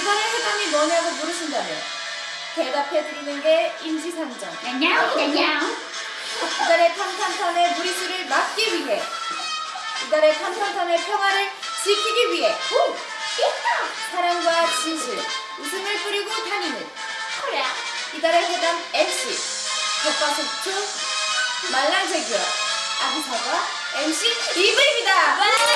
이달의 해담이 뭐냐고 물으신다면 대답해드리는 게 임시상정. 안녕 안녕 이달의 탐탐탐의 무리수를 막기 위해 이달의 탐탐탐의 평화를 지키기 위해 사랑과 진실, 웃음을 뿌리고 다니는 그래. 이달의 해담 MC 겉바속촉 말랑제규어 아기사과 MC 이브입니다.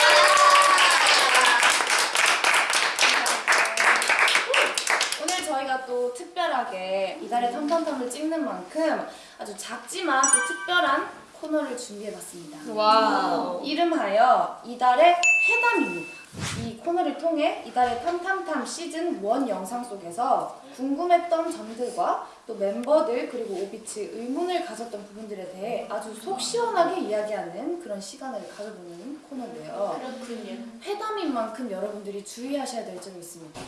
특별하게 이달의 탐탐탐을 찍는 만큼 아주 작지만 또 특별한 코너를 준비해봤습니다. Wow. 이름하여 이달의 회담입니다. 이 코너를 통해 이달의 탐탐탐 시즌 1 영상 속에서 궁금했던 점들과 또 멤버들 그리고 오빛이 의문을 가졌던 부분들에 대해 아주 속 시원하게 이야기하는 그런 시간을 가져보는 코너인데요. 그렇군요 회담인 만큼 여러분들이 주의하셔야 될 점이 있습니다.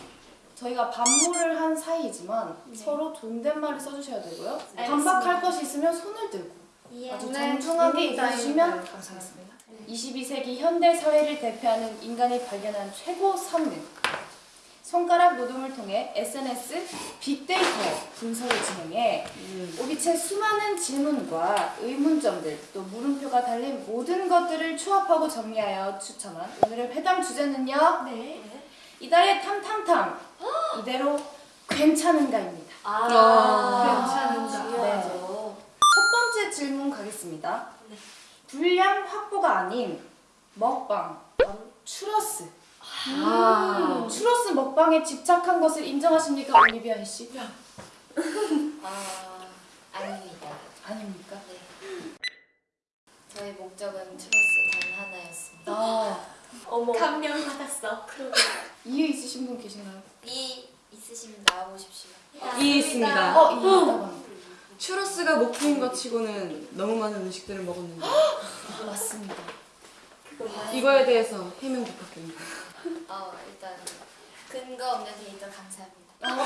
저희가 반모를 한 사이이지만 서로 존댓말을 써주셔야 되고요. 반박할 것이 있으면 손을 들고 아주 정중하게 얘기해주시면 감사하겠습니다. 22세기 현대 사회를 대표하는 인간이 발견한 최고 성능. 손가락 노동을 통해 SNS 빅데이터 분석을 진행해 오비치의 수많은 질문과 의문점들 또 물음표가 달린 모든 것들을 추합하고 정리하여 추천한 오늘의 회담 주제는요. 네 이달의 탐탐탐 이대로 괜찮은가입니다. 아, 괜찮은가. 중요하죠 첫 번째 질문 가겠습니다. 네. 분량 확보가 아닌 먹방, 바로 추러스. 아. 추러스 먹방에 집착한 것을 인정하십니까, 올리비아 씨? 아, 아닙니다. 아닙니까? 네. 저의 목적은 트로스 단 하나였습니다. 아, 어머 감명 받았어 이유 있으신 분 계신가요? 이 있으시면 나와보십시오. 이 있습니다. 어, 이 합니다. 추러스가 목표인 것 치고는 너무 많은 음식들을 먹었는데 맞습니다. 이거에 대해서 해명 부탁드립니다. 어, 일단 근거 없는 데이터 감사합니다.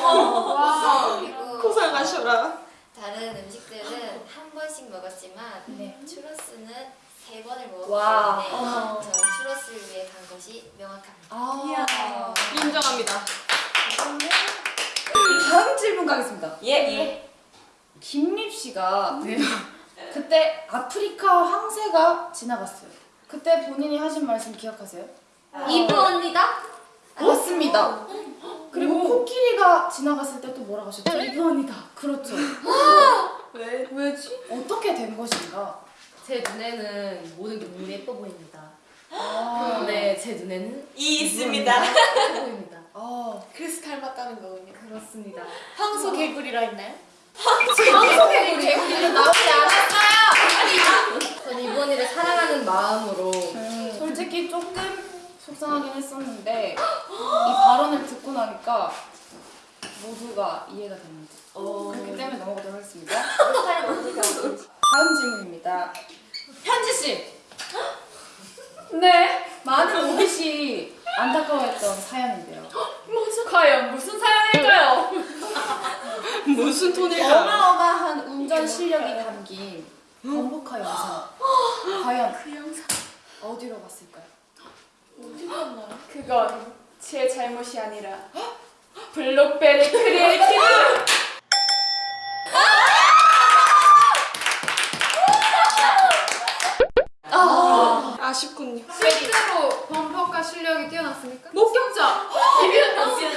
와. 그리고 고생하셔라. 다른 음식들은 한 번씩 먹었지만 네. 추러스는 세 번을 먹었기 와. 때문에 어. 전 추러스를 위해 간 것이 명확합니다. 아. 인정합니다. 다음 질문 가겠습니다. 예. 김립 씨가 그때 아프리카 황새가 지나갔어요. 그때 본인이 하신 말씀 기억하세요? 이브 언니다? 맞습니다. 그리고 코끼리가 지나갔을 때 또 뭐라고 하셨죠? 이번이다. 그렇죠. 왜? 왜지? 어떻게 된 것인가? 제 눈에는 모든 게 너무 예뻐 보입니다. 아, 근데 제 눈에는 이 있습니다. 예뻐 보입니다. 아, 그래서 닮았다는 거군요 그렇습니다. 황소 개구리라 했나요? 황소 개구리 개구리는 나오지 않았어요. 전 이번이를 사랑하는 마음으로 솔직히 조금 속상하긴 했었는데 이 발언을 듣고 나니까 모두가 이해가 됩니다. 어, 그렇기 때문에 넘어가도록 하겠습니다. 다음 질문입니다. 현지 씨. 네 많은 오빛이 안타까워했던 사연인데요. 과연 무슨 사연일까요? 무슨 톤일까? 어마어마한 운전 실력이 담긴 범퍼카 영상. 과연 그 영상 어디로 갔을까요? 어디 갔나요? 그건 제 잘못이 아니라 블록베리 크리에이티브 아쉽군요. 실제로 범퍼카 실력이 뛰어났습니까? 목격자.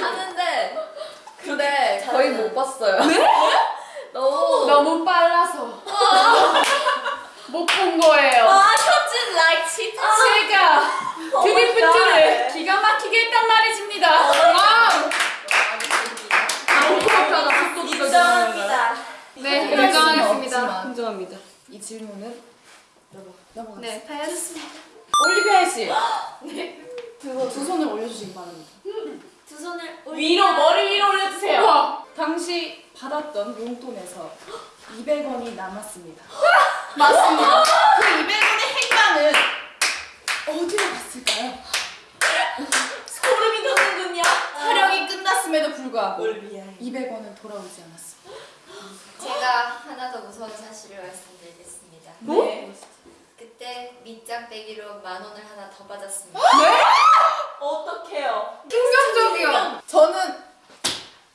하는데 근데 거의 못 봤어요. 너무 너무 빨라서 못 본 거예요. 현진 like this 제가 드리프트를 기가 막히게 했단 말이십니다. Wow! 속도 인정합니다 네, 인정하겠습니다. 인정합니다. 이 질문은 넘어가겠습니다. 네, 다였습니다. 올리비아 씨. 그거 두 손을 올려주시기 바랍니다. 두 손을 위로 머리 위로 올려주세요. 당시 받았던 용돈에서 200원이 남았습니다. 맞습니다. 그 200원의 행방은 어디로 갔을까요? 소름이 돋는군요 촬영이 끝났음에도 불구하고 올비아 200원은 돌아오지 않았습니다. 제가 하나 더 무서운 사실을 말씀드리겠습니다. 네. 그때 밑장 빼기로 만 원을 하나 더 받았습니다. 어떡해요 충격적이요. 저는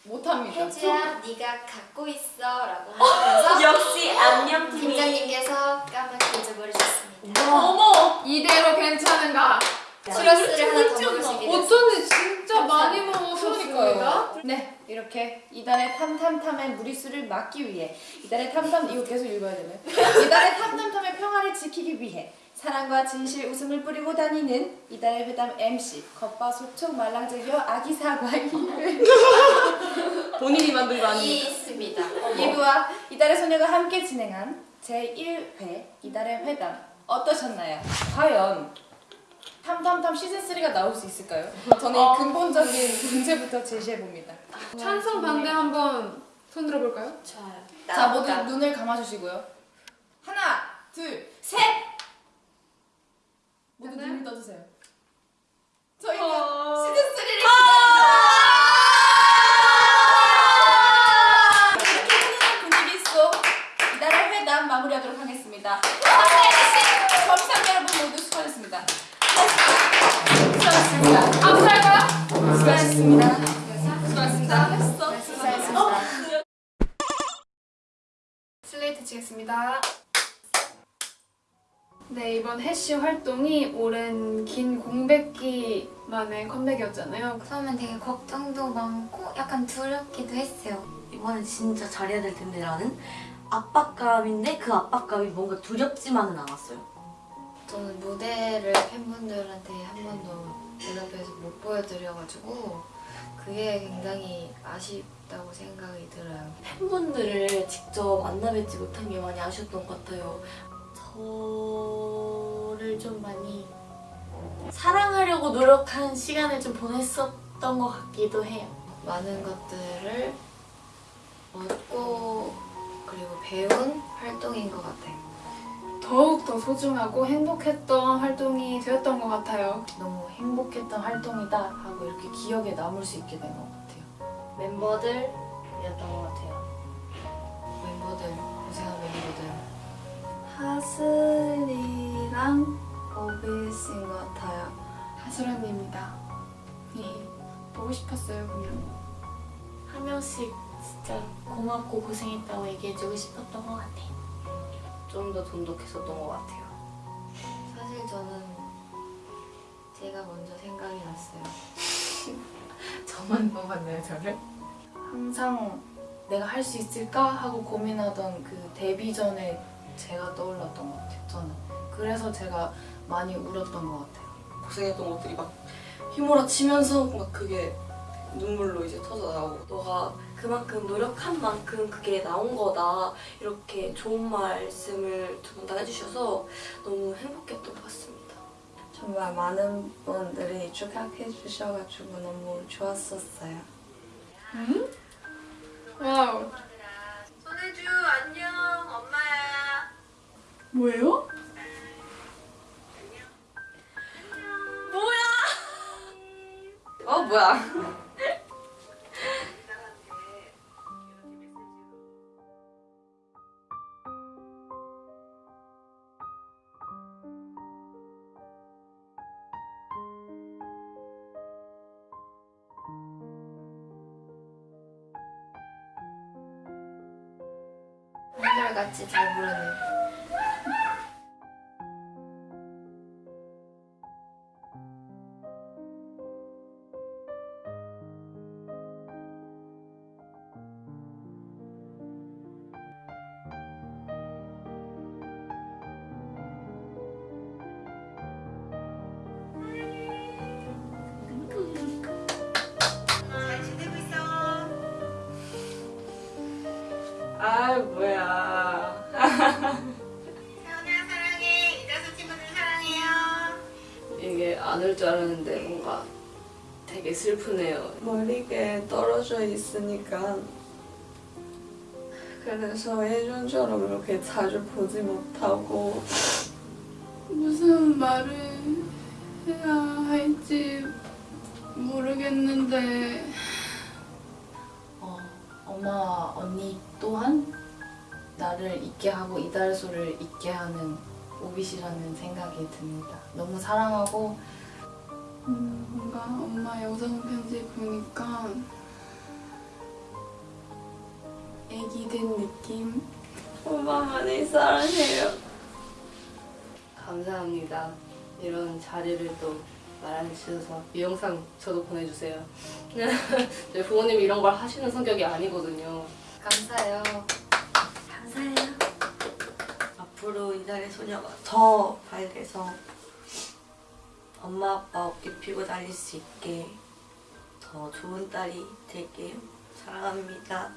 못합니다. 혜지야 네가 갖고 있어라고 하면서 역시 안녕 팀이. 팀장님께서 까맣게 잊어버리셨습니다. 어머 이대로 괜찮은가? 추러스를 하나 더 됐습니다. 어쩐지 진짜 많이 먹었으니까요. 네, 이렇게 이달의 탐탐탐의 무리수를 막기 위해 이달의 탐탐 이거 계속 읽어야 되네. 이달의 탐탐탐의 평화를 지키기 위해 사랑과 진실 웃음을 뿌리고 다니는 이달의 회담 MC 겉바속촉 말랑쟁이와 아기 사과이 본인이 거 아니에요? 있습니다. 이브와 이달의 소녀가 함께 진행한 제1회 이달의 회담 어떠셨나요? 과연 탐탐탐 시즌 3가 나올 수 있을까요? 저는 이 근본적인 문제부터 제시해 봅니다. 찬성 반대 한번 손 들어볼까요? 좋아요. 자 모두 눈을 감아주시고요. 하나, 둘, 셋. 모두? 눈을 떠주세요. 저희는 어. 시즌 3를 이렇게 훈훈한 분위기 속 이달의 회담 마무리하도록 하겠습니다. 함께해주신 점상 여러분 모두 수고하셨습니다. 수고하셨습니다. 아무 살까요? 수고하셨습니다. 수고하셨습니다. 수고하셨습니다. 슬레이트 치겠습니다. 네, 이번 해시 활동이 오랜 긴 공백기 만의 컴백이었잖아요. 처음엔 되게 걱정도 많고 약간 두렵기도 했어요. 이번엔 진짜 잘해야 될 텐데 라는 압박감인데 그 압박감이 뭔가 두렵지만은 않았어요. 저는 무대를 팬분들한테 한 번도 눈앞에서 못 보여드려가지고 그게 굉장히 아쉽다고 생각이 들어요. 팬분들을 직접 만나 뵙지 못한 게 많이 아쉬웠던 것 같아요. 저를 좀 많이 사랑하려고 노력한 시간을 좀 보냈었던 것 같기도 해요. 많은 것들을 얻고 그리고 배운 활동인 것 같아요. 더욱더 소중하고 행복했던 활동이 되었던 것 같아요. 너무 행복했던 활동이다 하고 이렇게 기억에 남을 수 있게 된 것 같아요. 멤버들이었던 것 같아요. 멤버들 고생한 멤버들 하슬이랑 오비스인 것 같아요. 하슬언니입니다. 네, 보고 싶었어요, 그냥. 한 명씩 진짜 고맙고 고생했다고 얘기해주고 싶었던 것 같아요. 좀 더 돈독했었던 것 같아요. 사실 저는 제가 먼저 생각이 났어요. 저만 뽑았나요, 저를? 항상 내가 할 수 있을까 하고 고민하던 그 데뷔 전에 제가 떠올랐던 것 같아요, 저는. 그래서 제가 많이 울었던 것 같아요. 고생했던 것들이 막 휘몰아치면서 막 그게 눈물로 이제 터져 나오고 너가 그만큼 노력한 만큼 그게 나온 거다 이렇게 좋은 말씀을 두 분 다 해주셔서 너무 행복했던 것 같습니다. 정말 많은 분들이 축하해 주셔가지고 너무 좋았었어요. 와우. 뭐예요? 어 뭐야? 한결같이 잘 부르는 아 뭐야. 이게 안 올 줄 알았는데 뭔가 되게 슬프네요. 머리가 떨어져 있으니까. 그래서 예전처럼 이렇게 자주 보지 못하고. 무슨 말을 해야 할지 모르겠는데. 어, 엄마와 언니 또한 나를 잊게 하고 이달소를 잊게 하는 오빗이라는 생각이 듭니다. 너무 사랑하고 음, 뭔가 엄마 영상 편지 보니까 애기 된 느낌. 엄마 많이 사랑해요. 감사합니다. 이런 자리를 또 마련해 주셔서 이 영상 저도 보내주세요. 저희 부모님이 이런 걸 하시는 성격이 아니거든요. 감사해요. 감사해요. 앞으로 이달의 소녀가 더 밝아서 엄마 아빠 어깨 피고 달릴 수 있게 더 좋은 딸이 될게요. 사랑합니다.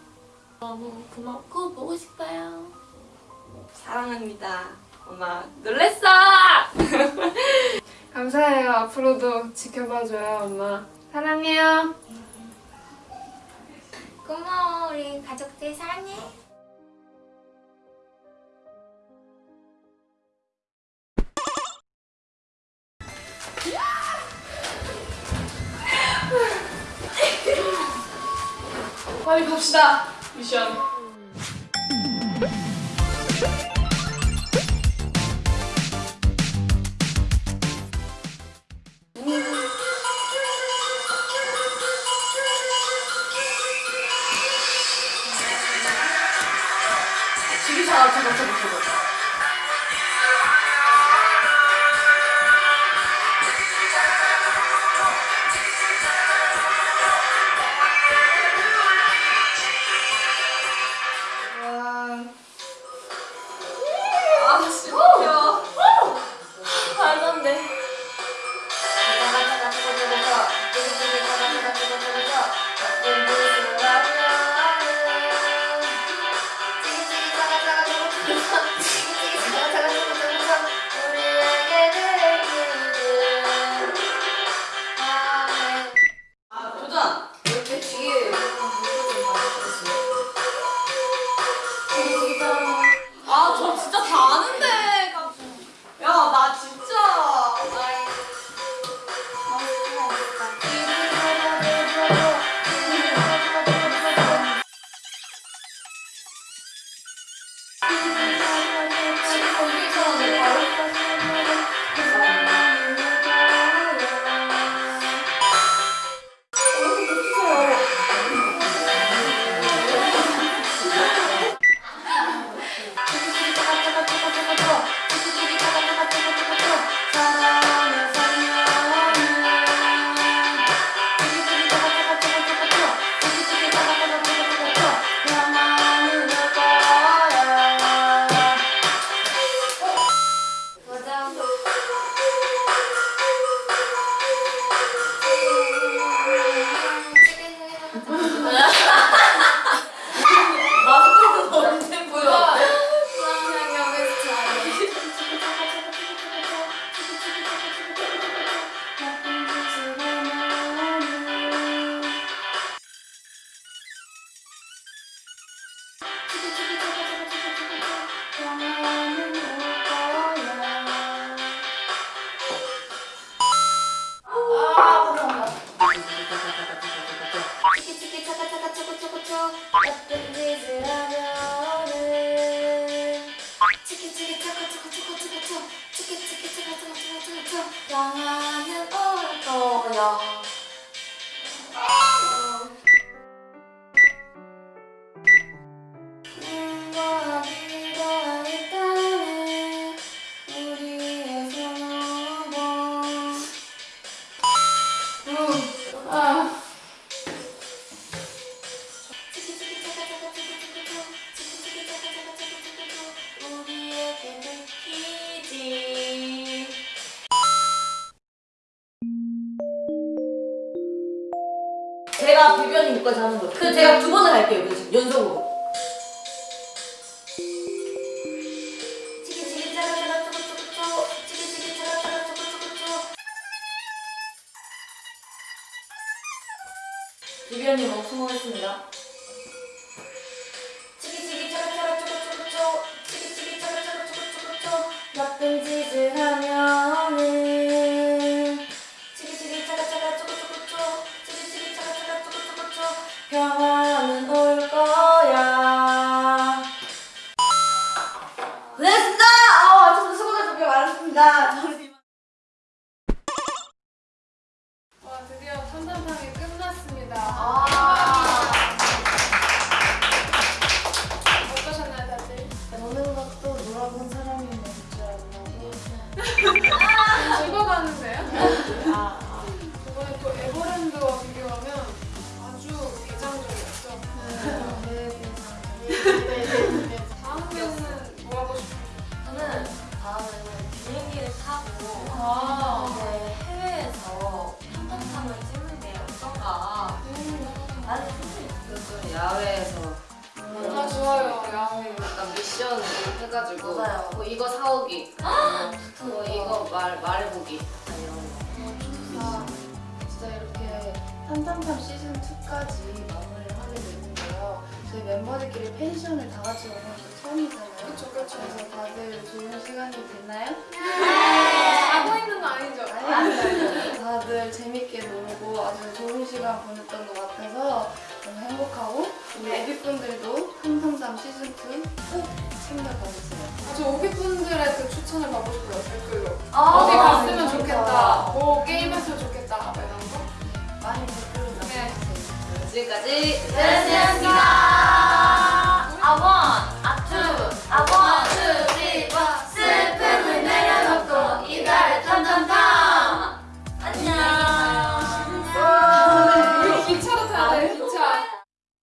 너무 고맙고 보고 싶어요. 사랑합니다. 엄마 놀랬어! 감사해요. 앞으로도 지켜봐줘요, 엄마. 사랑해요. 고마워 우리 가족들 사랑해. 빨리 갑시다. 미션. 지기사 저거 저거 저거. 못까지 하는 거죠. 그 제가 두 번을 할게요. 그 연속으로. 차카차카초코초코초 치키치키 차카차카초코초코초 비변이 너무 성공했습니다. 치키치키 차카차카초코초코초 치키치키 차카차카초코초코초 나쁜 짓을 하면 탐탐탕이 끝났습니다. 아. 야외에서 아 좋아요. 야외. 약간 미션 해가지고 맞아요. 뭐 이거 사오기 뭐 이거 말 말해보기 이런 거. 아, 진짜 이렇게 탐탐탐 시즌 2까지 마무리를 하게 됐는데요. 저희 멤버들끼리 펜션을 다 같이 오는 게 처음이잖아요. 그쵸, 그쵸. 그래서 다들 좋은 시간이 됐나요? 자고 있는 거 아니죠? 아니, 다들 재밌게 놀고 아주 좋은 시간 보냈던 것 같아서 너무 추천을 받고 싶어요. 댓글로. 아, 어디 갔으면